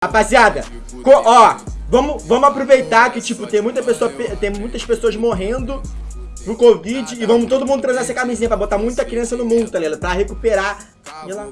Rapaziada, ó, vamos, vamos aproveitar que, tipo, tem, muita pessoa, tem muitas pessoas morrendo pro Covid e vamos todo mundo trazer essa camisinha pra botar muita criança no mundo, tá ligado? Pra recuperar. E lá.